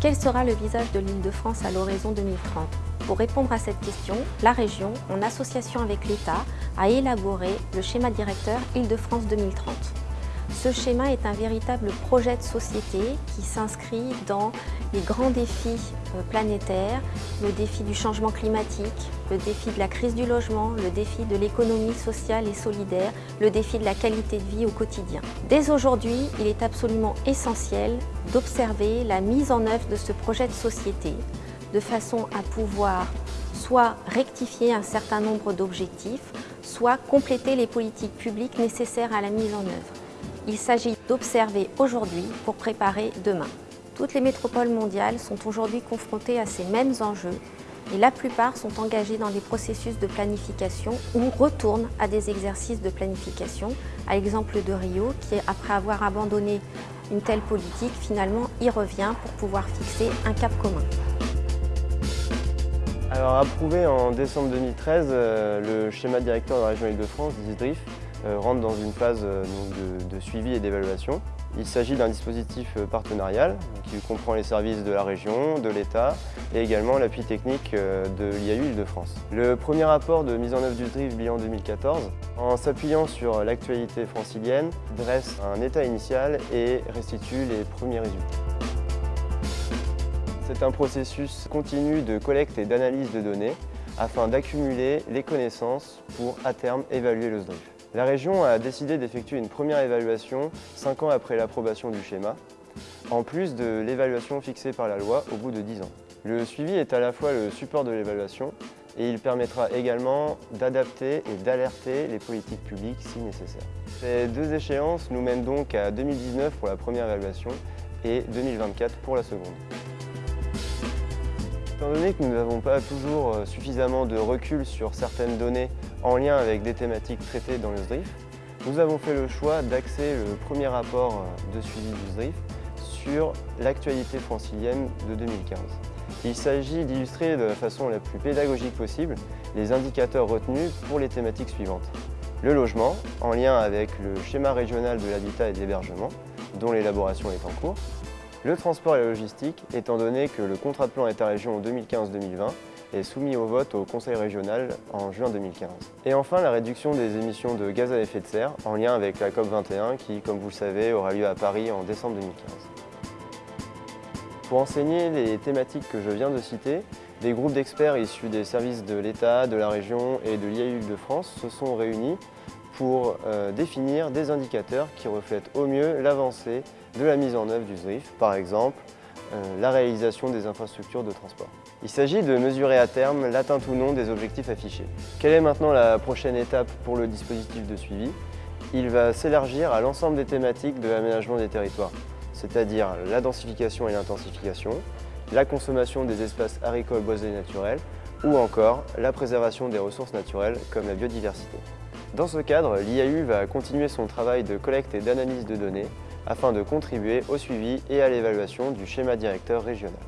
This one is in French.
Quel sera le visage de l'Île-de-France à l'horizon 2030 Pour répondre à cette question, la région, en association avec l'État, a élaboré le schéma directeur Île-de-France 2030. Ce schéma est un véritable projet de société qui s'inscrit dans les grands défis euh, planétaires, le défi du changement climatique, le défi de la crise du logement, le défi de l'économie sociale et solidaire, le défi de la qualité de vie au quotidien. Dès aujourd'hui, il est absolument essentiel d'observer la mise en œuvre de ce projet de société de façon à pouvoir soit rectifier un certain nombre d'objectifs, soit compléter les politiques publiques nécessaires à la mise en œuvre. Il s'agit d'observer aujourd'hui pour préparer demain. Toutes les métropoles mondiales sont aujourd'hui confrontées à ces mêmes enjeux et la plupart sont engagées dans des processus de planification ou retournent à des exercices de planification, à l'exemple de Rio qui, après avoir abandonné une telle politique, finalement y revient pour pouvoir fixer un cap commun. Alors approuvé en décembre 2013, euh, le schéma directeur de la région Île-de-France, DISDRIF, rentre dans une phase euh, de, suivi et d'évaluation. Il s'agit d'un dispositif euh, partenarial qui comprend les services de la région, de l'État et également l'appui technique de l'IAU Île-de-France. Le premier rapport de mise en œuvre du DRIF bilan 2014, en s'appuyant sur l'actualité francilienne, dresse un état initial et restitue les premiers résultats. C'est un processus continu de collecte et d'analyse de données afin d'accumuler les connaissances pour, à terme, évaluer le SDRIF. La région a décidé d'effectuer une première évaluation 5 ans après l'approbation du schéma, en plus de l'évaluation fixée par la loi au bout de 10 ans. Le suivi est à la fois le support de l'évaluation et il permettra également d'adapter et d'alerter les politiques publiques si nécessaire. Ces deux échéances nous mènent donc à 2019 pour la première évaluation et 2024 pour la seconde. Étant donné que nous n'avons pas toujours euh, suffisamment de recul sur certaines données en lien avec des thématiques traitées dans le SDRIF, nous avons fait le choix d'axer le premier rapport euh, de suivi du SDRIF sur l'actualité francilienne de 2015. Il s'agit d'illustrer de la façon la plus pédagogique possible les indicateurs retenus pour les thématiques suivantes. Le logement, en lien avec le schéma régional de l'habitat et de l'hébergement, dont l'élaboration est en cours. Le transport et la logistique, étant donné que le contrat de plan État-région 2015-2020 est soumis au vote au Conseil régional en juin 2015. Et enfin, la réduction des émissions de gaz à effet de serre en lien avec la COP21 qui, comme vous le savez, aura lieu à Paris en décembre 2015. Pour enseigner les thématiques que je viens de citer, des groupes d'experts issus des services de l'État, de la région et de l'IAU de France se sont réunis pour euh, définir des indicateurs qui reflètent au mieux l'avancée de la mise en œuvre du ZRIF, par exemple euh, la réalisation des infrastructures de transport. Il s'agit de mesurer à terme l'atteinte ou non des objectifs affichés. Quelle est maintenant la prochaine étape pour le dispositif de suivi? Il va s'élargir à l'ensemble des thématiques de l'aménagement des territoires, c'est-à-dire la densification et l'intensification, la consommation des espaces agricoles, boisés et naturels, ou encore la préservation des ressources naturelles comme la biodiversité. Dans ce cadre, l'IAU va continuer son travail de collecte et d'analyse de données afin de contribuer au suivi et à l'évaluation du schéma directeur régional.